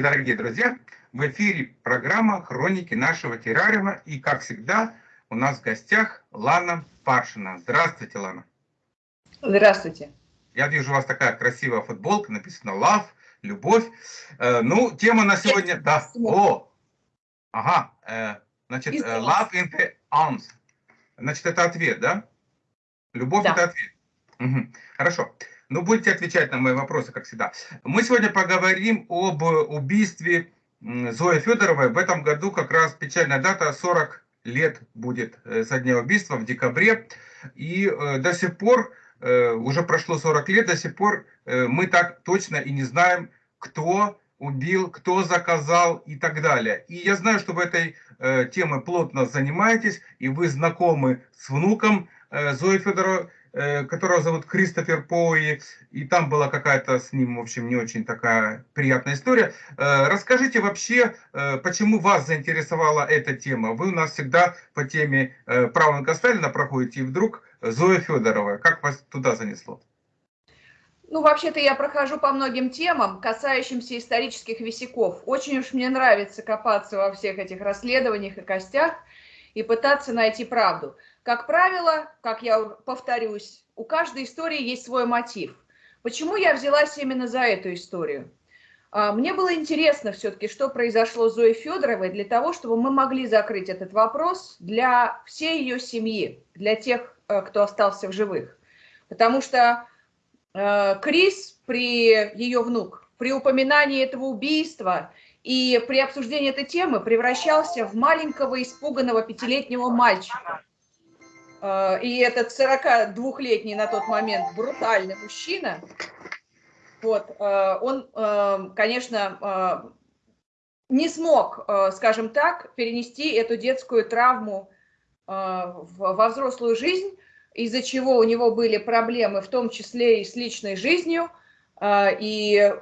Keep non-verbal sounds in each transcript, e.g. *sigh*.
Здравствуйте, дорогие друзья! В эфире программа «Хроники нашего террариума». И, как всегда, у нас в гостях Лана Паршина. Здравствуйте, Лана. Здравствуйте. Я вижу у вас такая красивая футболка, написано «Love», «Любовь». Э, ну, тема на сегодня... Да. О! Ага. Э, значит, э, «Love in the arms». Значит, это ответ, да? Любовь да. – это ответ. Угу. Хорошо. Ну, будете отвечать на мои вопросы, как всегда. Мы сегодня поговорим об убийстве Зои Федоровой. В этом году как раз печальная дата, 40 лет будет э, со дня убийства в декабре. И э, до сих пор, э, уже прошло 40 лет, до сих пор мы так точно и не знаем, кто убил, кто заказал и так далее. И я знаю, что в этой теме плотно занимаетесь, и вы знакомы с внуком Зои Федоровой. Э, которого зовут Кристофер Поуи, и там была какая-то с ним, в общем, не очень такая приятная история. Э, расскажите вообще, э, почему вас заинтересовала эта тема? Вы у нас всегда по теме правнука Сталина проходите, и вдруг Зоя Федорова. Как вас туда занесло? Ну, вообще-то я прохожу по многим темам, касающимся исторических висяков. Очень уж мне нравится копаться во всех этих расследованиях и костях и пытаться найти правду. Как правило, как я повторюсь, у каждой истории есть свой мотив. Почему я взялась именно за эту историю? А, мне было интересно все-таки, что произошло с Зоей Федоровой, для того, чтобы мы могли закрыть этот вопрос для всей ее семьи, для тех, э, кто остался в живых. Потому что э, Крис при ее внук, при упоминании этого убийства и при обсуждении этой темы превращался в маленького испуганного пятилетнего мальчика. Э, и этот 42-летний на тот момент брутальный мужчина, вот, э, он, э, конечно, не смог, скажем так, перенести эту детскую травму во взрослую жизнь, из-за чего у него были проблемы, в том числе и с личной жизнью, и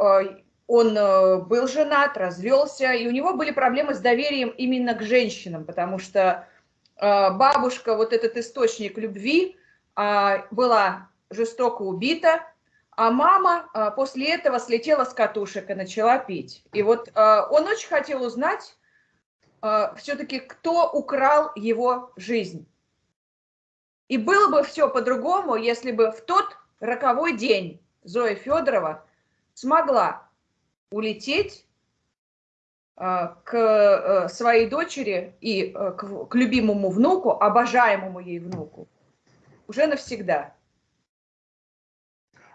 он был женат, развелся, и у него были проблемы с доверием именно к женщинам, потому что бабушка, вот этот источник любви, а, была жестоко убита, а мама а, после этого слетела с катушек и начала пить. И вот э, он очень хотел узнать э, все-таки, кто украл его жизнь. И было бы все по-другому, если бы в тот роковой день Зоя Федорова смогла улететь Э, к э, своей дочери и э, к любимому внуку, обожаемому ей внуку, уже навсегда.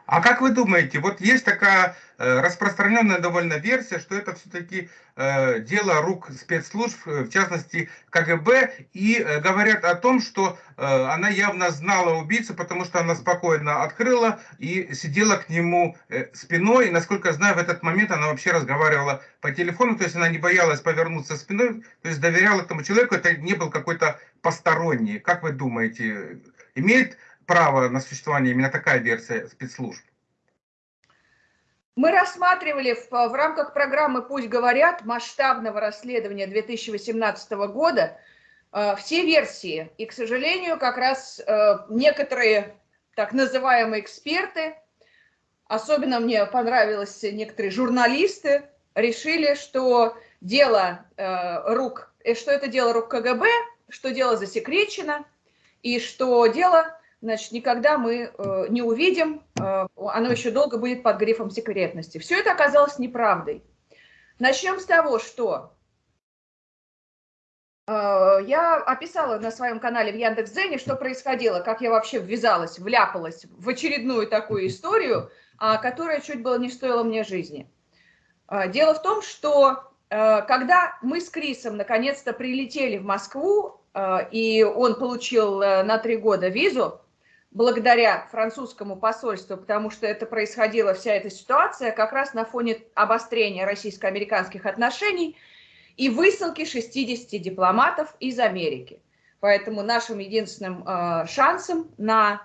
А как вы думаете, вот есть такая э, распространенная довольно версия, что это все-таки э, дело рук спецслужб, в частности КГБ, и э, говорят о том, что она явно знала убийцу, потому что она спокойно открыла и сидела к нему спиной, и, насколько я знаю, в этот момент она вообще разговаривала по телефону, то есть она не боялась повернуться спиной, то есть доверяла этому человеку, это не был какой-то посторонний. Как вы думаете, имеет право на существование именно такая версия спецслужб? Мы рассматривали в, в рамках программы «Пусть говорят» масштабного расследования 2018 года э, все версии. И, к сожалению, как раз э, некоторые так называемые эксперты, особенно мне понравилось некоторые журналисты, решили, что дело э, рук, э, что это дело рук КГБ, что дело засекречено, и что дело значит, никогда мы э, не увидим, э, оно еще долго будет под грифом секретности. Все это оказалось неправдой. Начнем с того, что э, я описала на своем канале в Яндекс.Дзене, что происходило, как я вообще ввязалась, вляпалась в очередную такую историю, э, которая чуть было не стоила мне жизни. Э, дело в том, что э, когда мы с Крисом наконец-то прилетели в Москву, э, и он получил э, на три года визу, благодаря французскому посольству, потому что это происходила вся эта ситуация как раз на фоне обострения российско-американских отношений и высылки 60 дипломатов из Америки. Поэтому нашим единственным э, шансом на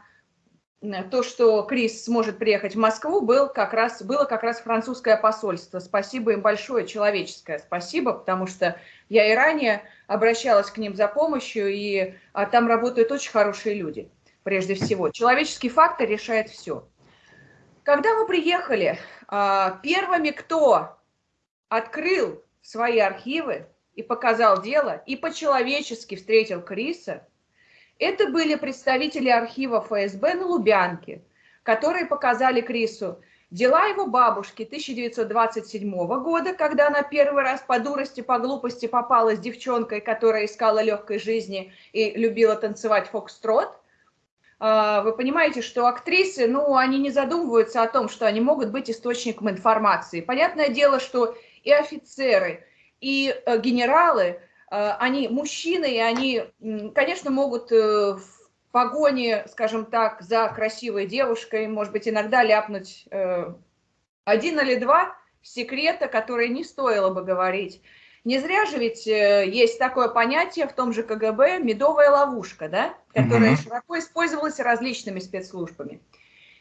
то, что Крис сможет приехать в Москву, был как раз, было как раз французское посольство. Спасибо им большое, человеческое спасибо, потому что я и ранее обращалась к ним за помощью, и а, там работают очень хорошие люди прежде всего. Человеческий фактор решает все. Когда мы приехали, а, первыми, кто открыл свои архивы и показал дело, и по-человечески встретил Криса, это были представители архива ФСБ на Лубянке, которые показали Крису дела его бабушки 1927 года, когда она первый раз по дурости, по глупости попала с девчонкой, которая искала легкой жизни и любила танцевать фокстрот. А, вы понимаете, что актрисы, ну, они не задумываются о том, что они могут быть источником информации. Понятное дело, что и офицеры, и э, генералы, э, они мужчины, и они, конечно, могут э, в погоне, скажем так, за красивой девушкой, может быть, иногда ляпнуть один или два секрета, которые не стоило бы говорить. Не зря же ведь есть такое понятие в том же КГБ «медовая ловушка», да, которая mm-hmm. широко использовалась различными спецслужбами.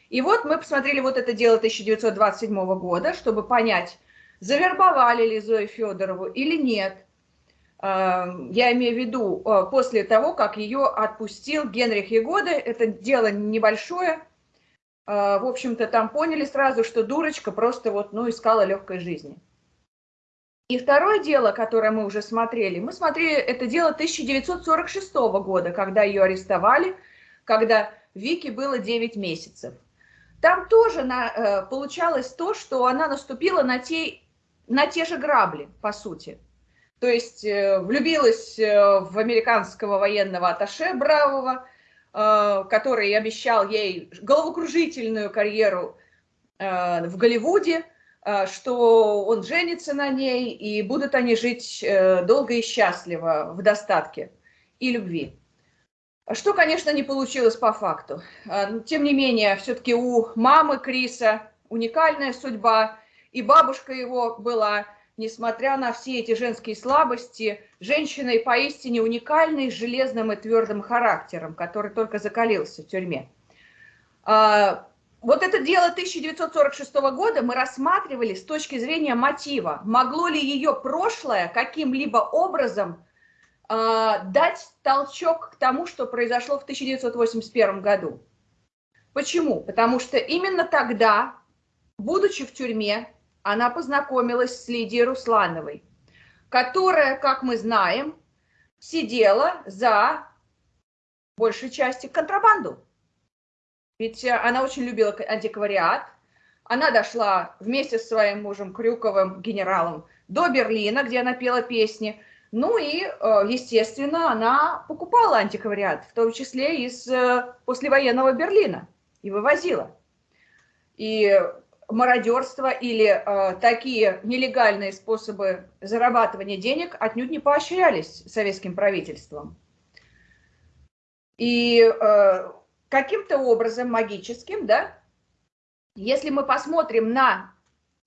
И вот мы посмотрели вот это дело 1927 года, чтобы понять, завербовали ли Зою Федорову или нет. Эм, я имею в виду э, после того, как ее отпустил Генрих Егода. Это дело небольшое. Э, в общем-то, там поняли сразу, что дурочка просто вот, ну, искала легкой жизни. И второе дело, которое мы уже смотрели, мы смотрели это дело 1946 года, когда ее арестовали, когда Вике было 9 месяцев. Там тоже на, э, получалось то, что она наступила на те на те же грабли, по сути. То есть э, влюбилась э, в американского военного аташе Бравого, который обещал ей головокружительную карьеру в Голливуде, что он женится на ней, и будут они жить долго и счастливо, в достатке и любви. Что, конечно, не получилось по факту. Тем не менее, все-таки у мамы Криса уникальная судьба, и бабушка его была, несмотря на все эти женские слабости, женщиной поистине уникальной, с железным и твердым характером, который только закалился в тюрьме. Вот это дело 1946 года мы рассматривали с точки зрения мотива. Могло ли ее прошлое каким-либо образом э, дать толчок к тому, что произошло в 1981 году? Почему? Потому что именно тогда, будучи в тюрьме, она познакомилась с Лидией Руслановой, которая, как мы знаем, сидела за большей части контрабанду. Ведь э, она очень любила антиквариат. Она дошла вместе с своим мужем Крюковым, генералом, до Берлина, где она пела песни. Ну и, э, естественно, она покупала антиквариат, в том числе из э, послевоенного Берлина, и вывозила. И мародерство или э, такие нелегальные способы зарабатывания денег отнюдь не поощрялись советским правительством. И каким-то образом магическим, да, если мы посмотрим на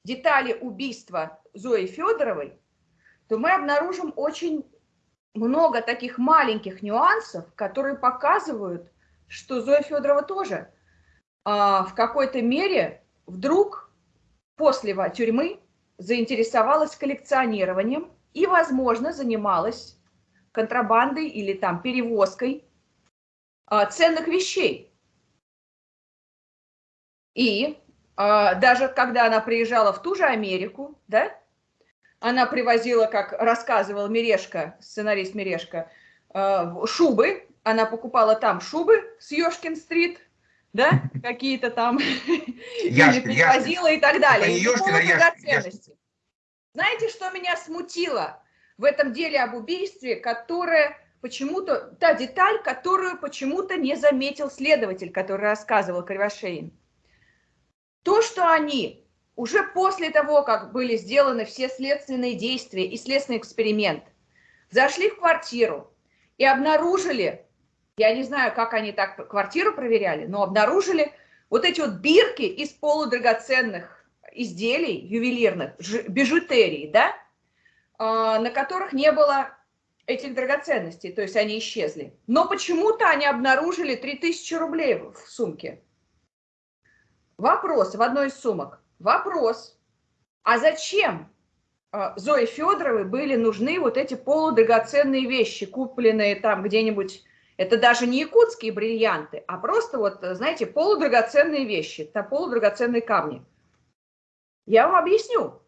детали убийства Зои Федоровой, то мы обнаружим очень много таких маленьких нюансов, которые показывают, что Зоя Федорова тоже э, в какой-то мере вдруг после тюрьмы заинтересовалась коллекционированием и, возможно, занималась контрабандой или там перевозкой а, ценных вещей. И а, даже когда она приезжала в ту же Америку, да, она привозила, как рассказывал Мирешка, сценарист Мирешка, а, шубы, она покупала там шубы с Ёшкин-стрит, да, *laughs* какие-то там, Яшкин, или привозила и так далее. Это Ёшкин, а Яшкин, Знаете, что меня смутило в этом деле об убийстве, которое почему-то, та деталь, которую почему-то не заметил следователь, который рассказывал Кривошеин. То, что они уже после того, как были сделаны все следственные действия и следственный эксперимент, зашли в квартиру и обнаружили я не знаю, как они так квартиру проверяли, но обнаружили вот эти вот бирки из полудрагоценных изделий ювелирных, бижутерии, да, а, на которых не было этих драгоценностей, то есть они исчезли. Но почему-то они обнаружили 3000 рублей в сумке. Вопрос в одной из сумок. Вопрос, а зачем а, Зои Федоровой были нужны вот эти полудрагоценные вещи, купленные там где-нибудь это даже не якутские бриллианты, а просто вот, знаете, полудрагоценные вещи, это полудрагоценные камни. Я вам объясню.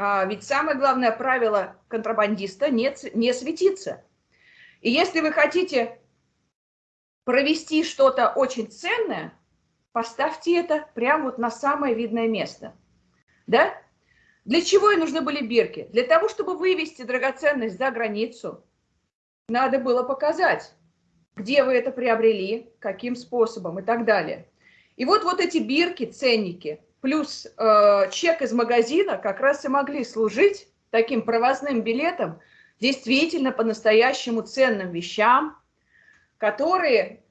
А, ведь самое главное правило контрабандиста не, не светиться. И если вы хотите провести что-то очень ценное, поставьте это прямо вот на самое видное место. Да? Для чего и нужны были бирки? Для того, чтобы вывести драгоценность за границу, надо было показать, где вы это приобрели, каким способом и так далее. И вот, вот эти бирки, ценники, плюс э, чек из магазина как раз и могли служить таким провозным билетом действительно по-настоящему ценным вещам, которые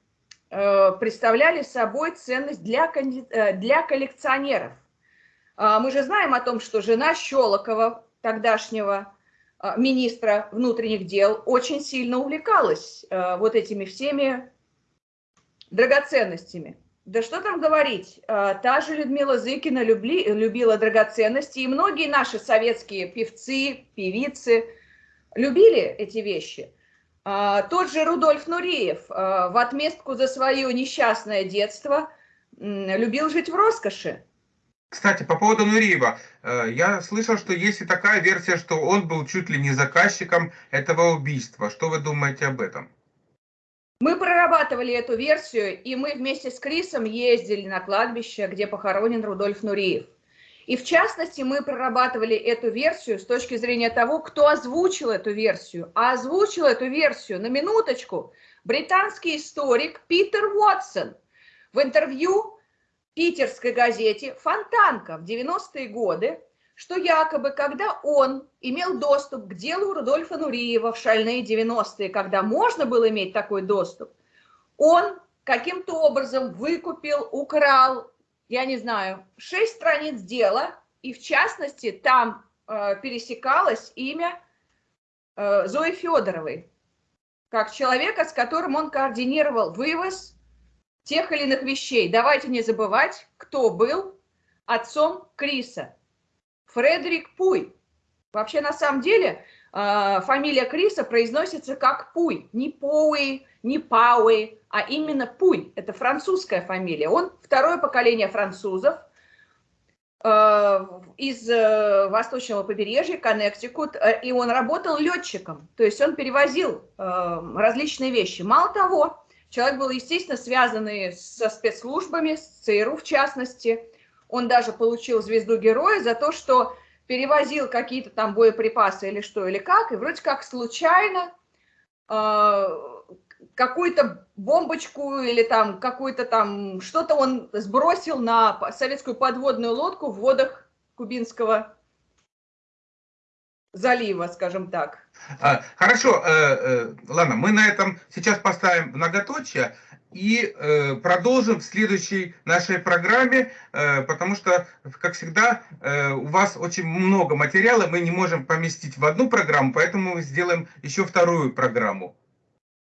э, представляли собой ценность для, э, для коллекционеров. Э, мы же знаем о том, что жена Щелокова, тогдашнего э, министра внутренних дел, очень сильно увлекалась э, вот этими всеми драгоценностями. Да что там говорить, а, та же Людмила Зыкина любли, любила драгоценности, и многие наши советские певцы, певицы любили эти вещи. А, тот же Рудольф Нуриев а, в отместку за свое несчастное детство любил жить в роскоши. Кстати, по поводу Нуриева, э, я слышал, что есть и такая версия, что он был чуть ли не заказчиком этого убийства. Что вы думаете об этом? Мы прорабатывали эту версию, и мы вместе с Крисом ездили на кладбище, где похоронен Рудольф Нуриев. И в частности, мы прорабатывали эту версию с точки зрения того, кто озвучил эту версию. А озвучил эту версию, на минуточку, британский историк Питер Уотсон в интервью питерской газете «Фонтанка» в 90-е годы что якобы, когда он имел доступ к делу Рудольфа Нуриева в шальные 90-е, когда можно было иметь такой доступ, он каким-то образом выкупил, украл, я не знаю, шесть страниц дела, и в частности там э, пересекалось имя э, Зои Федоровой, как человека, с которым он координировал вывоз тех или иных вещей. Давайте не забывать, кто был отцом Криса. Фредерик Пуй. Вообще, на самом деле, а, фамилия Криса произносится как Пуй. Не Поуи, не Пауи, а именно Пуй. Это французская фамилия. Он второе поколение французов а, из э, восточного побережья, Коннектикут, э, и он работал летчиком, то есть он перевозил э, различные вещи. Мало того, человек был, естественно, связанный со спецслужбами, с ЦРУ в частности, он даже получил звезду героя за то, что перевозил какие-то там боеприпасы или что, или как, и вроде как случайно э, какую-то бомбочку или там какую-то там, что-то он сбросил на советскую подводную лодку в водах Кубинского залива, скажем так. А, хорошо, э, э, ладно, мы на этом сейчас поставим многоточие и э, продолжим в следующей нашей программе, э, потому что, как всегда, э, у вас очень много материала, мы не можем поместить в одну программу, поэтому мы сделаем еще вторую программу.